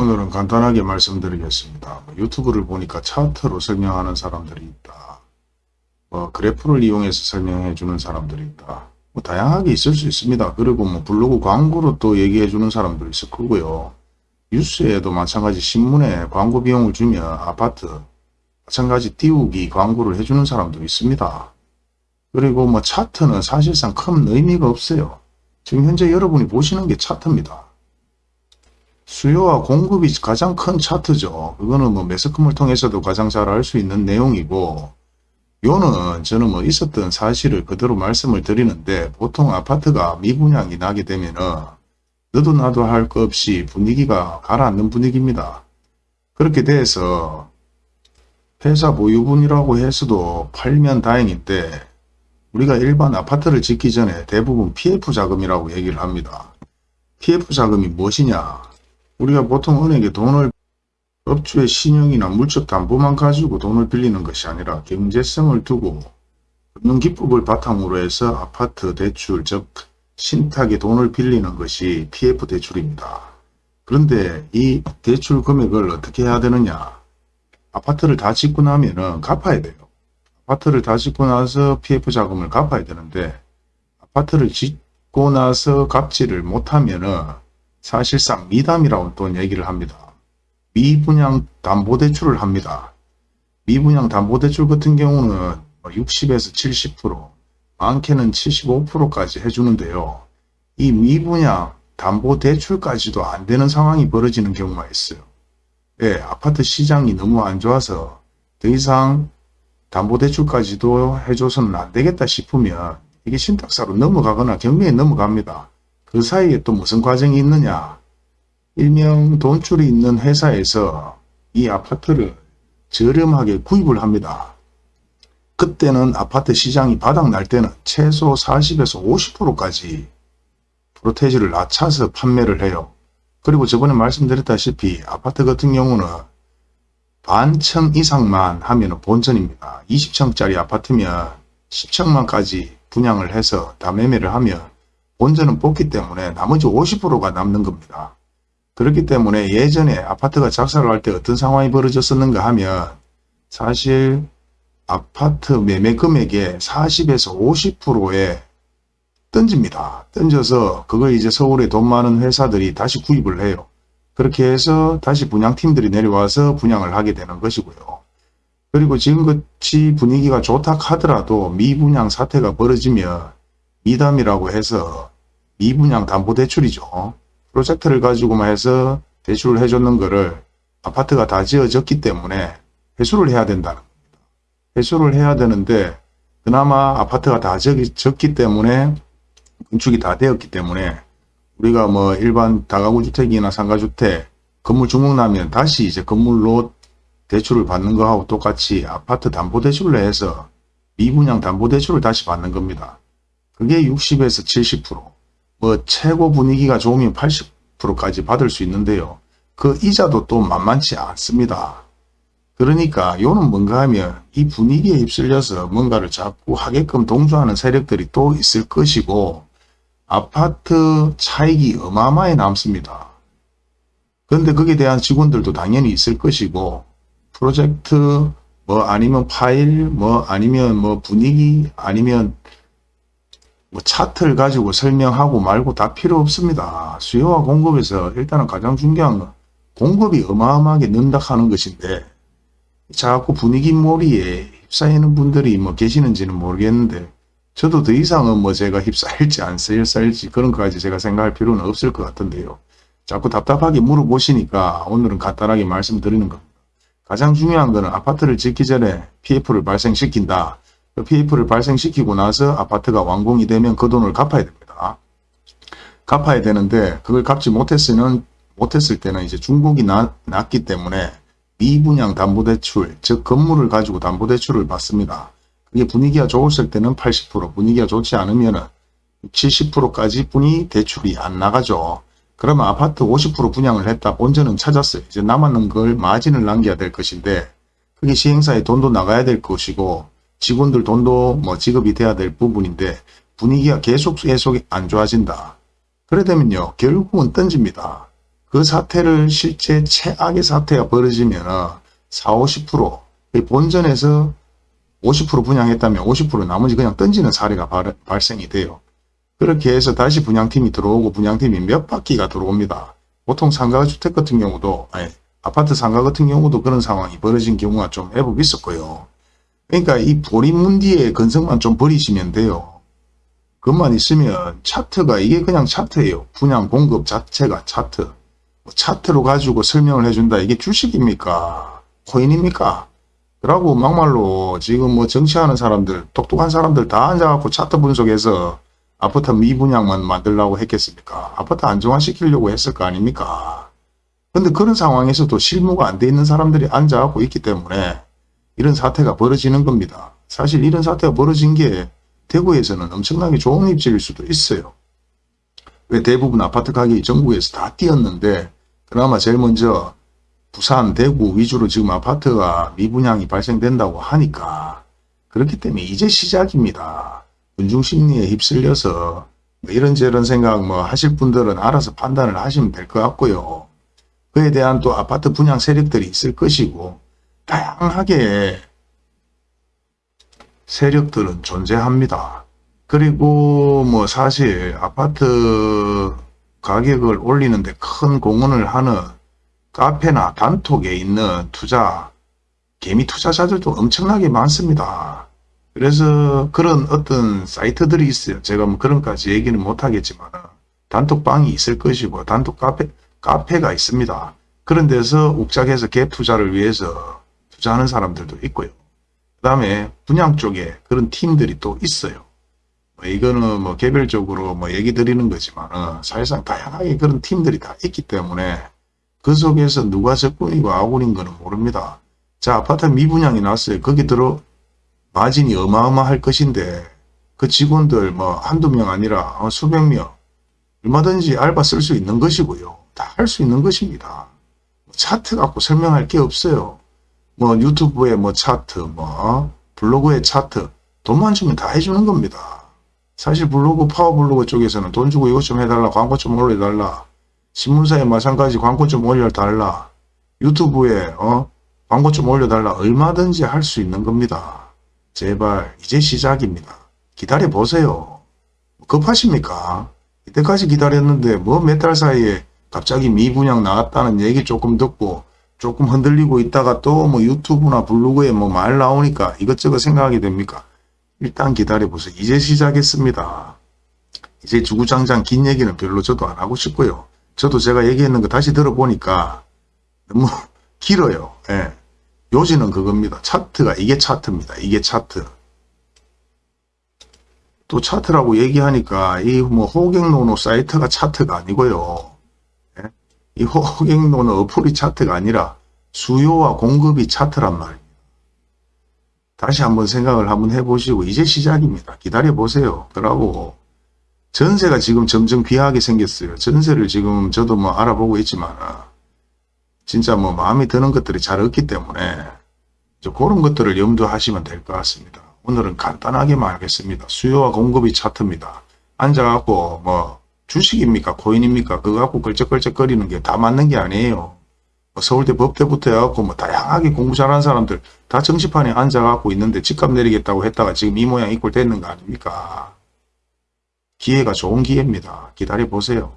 오늘은 간단하게 말씀드리겠습니다. 뭐 유튜브를 보니까 차트로 설명하는 사람들이 있다. 뭐 그래프를 이용해서 설명해 주는 사람들이 있다. 뭐 다양하게 있을 수 있습니다. 그리고 뭐 블로그 광고로 또 얘기해 주는 사람도 있을 거고요. 뉴스에도 마찬가지 신문에 광고 비용을 주면 아파트 마찬가지 띄우기 광고를 해주는 사람도 있습니다. 그리고 뭐 차트는 사실상 큰 의미가 없어요. 지금 현재 여러분이 보시는 게 차트입니다. 수요와 공급이 가장 큰 차트죠. 그거는 뭐 매스컴을 통해서도 가장 잘 알 수 있는 내용이고 요는 저는 뭐 있었던 사실을 그대로 말씀을 드리는데 보통 아파트가 미분양이 나게 되면은 너도 나도 할 것 없이 분위기가 가라앉는 분위기입니다. 그렇게 돼서 회사 보유분이라고 해서도 팔면 다행인데 우리가 일반 아파트를 짓기 전에 대부분 PF 자금이라고 얘기를 합니다. PF 자금이 무엇이냐? 우리가 보통 은행에 돈을 업주의 신용이나 물적 담보만 가지고 돈을 빌리는 것이 아니라 경제성을 두고 금융기법을 바탕으로 해서 아파트 대출 즉 신탁에 돈을 빌리는 것이 PF 대출입니다. 그런데 이 대출 금액을 어떻게 해야 되느냐 아파트를 다 짓고 나면은 갚아야 돼요. 아파트를 다 짓고 나서 PF 자금을 갚아야 되는데 아파트를 짓고 나서 갚지를 못하면 은 사실상 미담이라고 또 얘기를 합니다. 미분양 담보대출을 합니다. 미분양 담보대출 같은 경우는 60에서 70% 많게는 75%까지 해주는데요. 이 미분양 담보대출까지도 안 되는 상황이 벌어지는 경우가 있어요. 예, 아파트 시장이 너무 안 좋아서 더 이상 담보대출까지도 해줘서는 안 되겠다 싶으면 이게 신탁사로 넘어가거나 경매에 넘어갑니다. 그 사이에 또 무슨 과정이 있느냐 일명 돈줄이 있는 회사에서 이 아파트를 저렴하게 구입을 합니다. 그때는 아파트 시장이 바닥날 때는 최소 40에서 50%까지 프로테이지를 낮춰서 판매를 해요. 그리고 저번에 말씀드렸다시피 아파트 같은 경우는 반층 이상만 하면 본전입니다. 20층짜리 아파트면 10층만까지 분양을 해서 다 매매를 하면 본전은 뽑기 때문에 나머지 50%가 남는 겁니다. 그렇기 때문에 예전에 아파트가 할때 어떤 상황이 벌어졌었는가 하면 사실 아파트 매매 금액의 40에서 50%에 던집니다. 던져서 그걸 이제 서울에 돈 많은 회사들이 다시 구입을 해요. 그렇게 해서 다시 분양팀들이 내려와서 분양을 하게 되는 것이고요. 그리고 지금같이 분위기가 좋다 하더라도 미분양 사태가 벌어지면 미담이라고 해서 미분양 담보대출이죠. 프로젝트를 가지고만 해서 대출을 해줬는 거를 아파트가 다 지어졌기 때문에 회수를 해야 된다는 겁니다. 회수를 해야 되는데 그나마 아파트가 다 졌기 때문에 건축이 다 되었기 때문에 우리가 뭐 일반 다가구 주택이나 상가주택 건물 중목 나면 다시 이제 건물로 대출을 받는 거하고 똑같이 아파트 담보대출을 해서 미분양 담보대출을 다시 받는 겁니다. 그게 60에서 70%뭐 최고 분위기가 좋으면 80%까지 받을 수 있는데요. 그 이자도 또 만만치 않습니다. 그러니까 요는 뭔가 하면 이 분위기에 휩쓸려서 뭔가를 자꾸 하게끔 동조하는 세력들이 또 있을 것이고 아파트 차익이 어마어마히 남습니다. 그런데 거기에 대한 직원들도 당연히 있을 것이고 프로젝트 뭐 아니면 파일 뭐 아니면 뭐 분위기 아니면 뭐 차트를 가지고 설명하고 말고 다 필요 없습니다. 수요와 공급에서 일단은 가장 중요한 건 공급이 어마어마하게 는다 하는 것인데 자꾸 분위기 몰이에 휩싸이는 분들이 뭐 계시는지는 모르겠는데 저도 더 이상은 뭐 제가 휩싸일지 안 휩싸일지 그런 것까지 제가 생각할 필요는 없을 것 같은데요. 자꾸 답답하게 물어보시니까 오늘은 간단하게 말씀드리는 겁니다. 가장 중요한 것은 아파트를 짓기 전에 PF를 발생시킨다. 그 PF를 발생시키고 나서 아파트가 완공이 되면 그 돈을 갚아야 됩니다. 갚아야 되는데 그걸 갚지 못했으면 못했을 때는 이제 중복이 나, 났기 때문에 미분양 담보대출 즉 건물을 가지고 담보대출을 받습니다. 그게 분위기가 좋았을 때는 80% 분위기가 좋지 않으면 70%까지 뿐이 대출이 안 나가죠. 그러면 아파트 50% 분양을 했다 본전은 찾았어요. 이제 남았는 걸 마진을 남겨야 될 것인데 그게 시행사에 돈도 나가야 될 것이고 직원들 돈도 뭐 지급이 돼야 될 부분인데 분위기가 계속 계속 안 좋아진다. 그래 되면요 결국은 던집니다. 그 사태를 실제 최악의 사태가 벌어지면 4, 50% 본전에서 50% 분양했다면 50% 나머지 그냥 던지는 사례가 발, 발생이 돼요. 그렇게 해서 다시 분양팀이 들어오고 분양팀이 몇 바퀴가 들어옵니다. 보통 상가주택 같은 경우도 아니, 아파트 상가 같은 경우도 그런 상황이 벌어진 경우가 좀 애법 있었고요. 그러니까 이 보리문디의 건성만 좀 버리시면 돼요. 그것만 있으면 차트가 이게 그냥 차트예요. 분양 공급 자체가 차트. 뭐 차트로 가지고 설명을 해준다. 이게 주식입니까? 코인입니까? 그러고 막말로 지금 뭐 정치하는 사람들, 똑똑한 사람들 다 앉아갖고 차트 분석해서 아파트 미분양만 만들려고 했겠습니까? 아파트 안정화시키려고 했을 거 아닙니까? 근데 그런 상황에서도 실무가 안 돼 있는 사람들이 앉아갖고 있기 때문에 이런 사태가 벌어지는 겁니다. 사실 이런 사태가 벌어진 게 대구에서는 엄청나게 좋은 입지일 수도 있어요. 왜 대부분 아파트 가격이 전국에서 다 뛰었는데 그나마 제일 먼저 부산, 대구 위주로 지금 아파트가 미분양이 발생된다고 하니까 그렇기 때문에 이제 시작입니다. 군중심리에 휩쓸려서 뭐 이런저런 생각 뭐 하실 분들은 알아서 판단을 하시면 될 것 같고요. 그에 대한 또 아파트 분양 세력들이 있을 것이고 다양하게 세력들은 존재합니다. 그리고 뭐 사실 아파트 가격을 올리는데 큰 공헌을 하는 카페나 단톡에 있는 투자, 개미 투자자들도 엄청나게 많습니다. 그래서 그런 어떤 사이트들이 있어요. 제가 뭐 그런까지 얘기는 못하겠지만 단톡방이 있을 것이고 단톡 카페, 카페가 있습니다. 그런 데서 욱작해서 갭 투자를 위해서 투자하는 사람들도 있고요. 그 다음에 분양 쪽에 그런 팀들이 또 있어요. 뭐 이거는 뭐 개별적으로 뭐 얘기 드리는 거지만 사실상 다양하게 그런 팀들이 다 있기 때문에 그 속에서 누가 적군이고 아군인 거는 모릅니다. 자 아파트 미분양이 났어요. 거기 들어 마진이 어마어마할 것인데 그 직원들 뭐 한두 명 아니라 어, 수백 명 얼마든지 알바 쓸 수 있는 것이고요. 다 할 수 있는 것입니다. 차트 갖고 설명할 게 없어요. 뭐 유튜브에 뭐 차트 뭐 블로그에 차트 돈만 주면 다 해주는 겁니다. 사실 블로그 파워블로그 쪽에서는 돈 주고 이것 좀 해달라 광고 좀 올려달라 신문사에 마찬가지 광고 좀 올려달라 유튜브에 어 광고 좀 올려달라 얼마든지 할 수 있는 겁니다. 제발 이제 시작입니다. 기다려 보세요. 급하십니까? 이때까지 기다렸는데 뭐 몇 달 사이에 갑자기 미분양 나왔다는 얘기 조금 듣고 조금 흔들리고 있다가 또 뭐 유튜브나 블로그에 뭐 말 나오니까 이것저것 생각하게 됩니까? 일단 기다려보세요. 이제 시작했습니다. 이제 주구장창 긴 얘기는 별로 저도 안 하고 싶고요. 저도 제가 얘기했는 거 다시 들어보니까 너무 길어요. 예. 요지는 그겁니다. 차트가 이게 차트입니다. 이게 차트. 또 차트라고 얘기하니까 이 뭐 호갱노노 사이트가 차트가 아니고요. 예? 이 호갱노노 어플이 차트가 아니라 수요와 공급이 차트란 말입니다. 다시 한번 생각을 한번 해보시고 이제 시작입니다. 기다려보세요. 그러고 전세가 지금 점점 귀하게 생겼어요. 전세를 지금 저도 뭐 알아보고 있지만 진짜 뭐 마음에 드는 것들이 잘 없기 때문에 그런 것들을 염두하시면 될 것 같습니다. 오늘은 간단하게 말하겠습니다. 수요와 공급이 차트입니다. 앉아갖고 뭐 주식입니까? 코인입니까? 그거 갖고 걸쩍걸쩍거리는 게 다 맞는 게 아니에요. 뭐 서울대 법대부터 해갖고 뭐 다양하게 공부 잘하는 사람들 다 정시판에 앉아갖고 있는데 집값 내리겠다고 했다가 지금 이 모양 이꼴 됐는 거 아닙니까? 기회가 좋은 기회입니다. 기다려보세요.